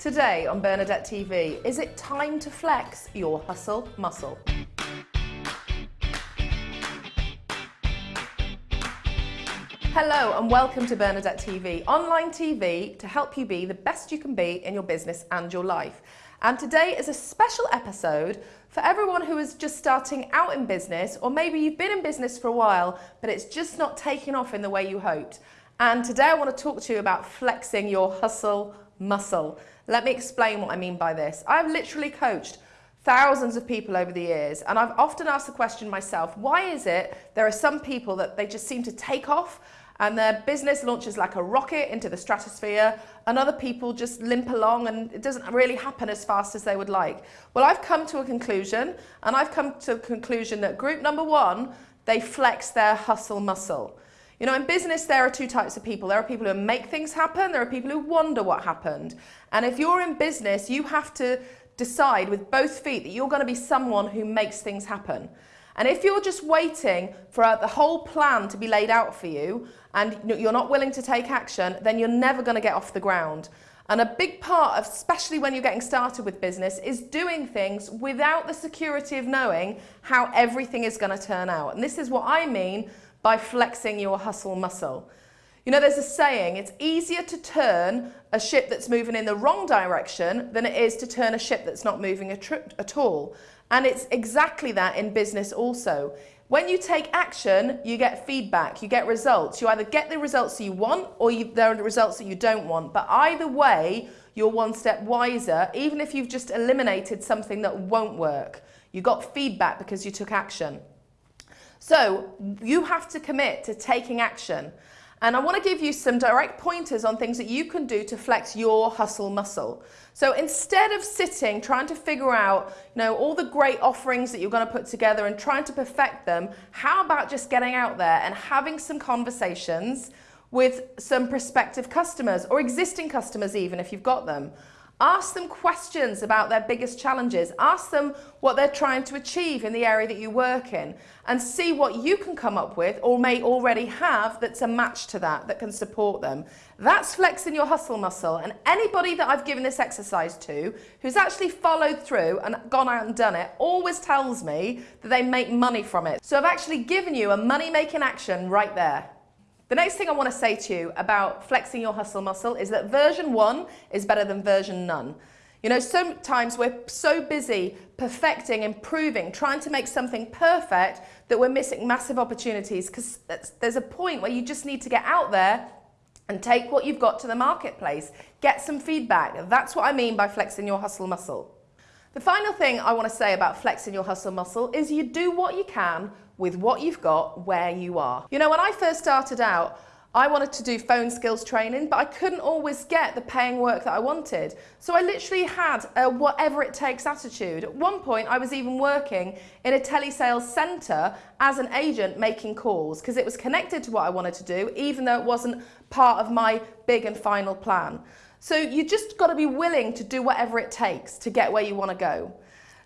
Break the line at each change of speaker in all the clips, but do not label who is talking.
Today on Bernadette TV, is it time to flex your hustle muscle? Hello and welcome to Bernadette TV, online TV to help you be the best you can be in your business and your life. And today is a special episode for everyone who is just starting out in business, or maybe you've been in business for a while, but it's just not taking off in the way you hoped. And today I want to talk to you about flexing your hustle muscle. Let me explain what I mean by this. I've literally coached thousands of people over the years and I've often asked the question myself, why is it there are some people that they just seem to take off and their business launches like a rocket into the stratosphere and other people just limp along and it doesn't really happen as fast as they would like. Well, I've come to a conclusion and I've come to a conclusion that group number one, they flex their hustle muscle. You know, in business, there are two types of people. There are people who make things happen. There are people who wonder what happened. And if you're in business, you have to decide with both feet that you're going to be someone who makes things happen. And if you're just waiting for uh, the whole plan to be laid out for you and you're not willing to take action, then you're never going to get off the ground. And a big part of, especially when you're getting started with business, is doing things without the security of knowing how everything is going to turn out. And this is what I mean by flexing your hustle muscle. You know, there's a saying, it's easier to turn a ship that's moving in the wrong direction than it is to turn a ship that's not moving at all. And it's exactly that in business also. When you take action, you get feedback, you get results. You either get the results you want or you, there are the results that you don't want. But either way, you're one step wiser, even if you've just eliminated something that won't work. You got feedback because you took action. So you have to commit to taking action. And I want to give you some direct pointers on things that you can do to flex your hustle muscle. So instead of sitting trying to figure out, you know, all the great offerings that you're going to put together and trying to perfect them, how about just getting out there and having some conversations with some prospective customers or existing customers even if you've got them Ask them questions about their biggest challenges. Ask them what they're trying to achieve in the area that you work in and see what you can come up with or may already have that's a match to that, that can support them. That's flexing your hustle muscle. And anybody that I've given this exercise to who's actually followed through and gone out and done it always tells me that they make money from it. So I've actually given you a money-making action right there. The next thing I want to say to you about flexing your hustle muscle is that version one is better than version none. You know, sometimes we're so busy perfecting, improving, trying to make something perfect that we're missing massive opportunities because there's a point where you just need to get out there and take what you've got to the marketplace. Get some feedback. That's what I mean by flexing your hustle muscle. The final thing I want to say about flexing your hustle muscle is you do what you can with what you've got where you are. You know, when I first started out, I wanted to do phone skills training, but I couldn't always get the paying work that I wanted. So I literally had a whatever it takes attitude. At one point, I was even working in a telesales centre as an agent making calls because it was connected to what I wanted to do, even though it wasn't part of my big and final plan. So you just got to be willing to do whatever it takes to get where you want to go.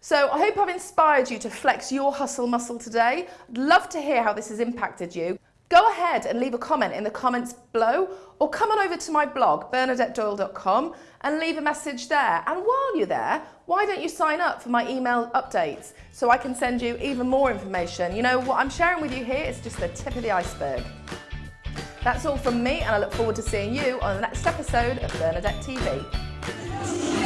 So I hope I've inspired you to flex your hustle muscle today. I'd love to hear how this has impacted you. Go ahead and leave a comment in the comments below or come on over to my blog, bernadettedoyle.com and leave a message there. And while you're there, why don't you sign up for my email updates so I can send you even more information. You know, what I'm sharing with you here is just the tip of the iceberg. That's all from me and I look forward to seeing you on the next episode of Bernadette TV.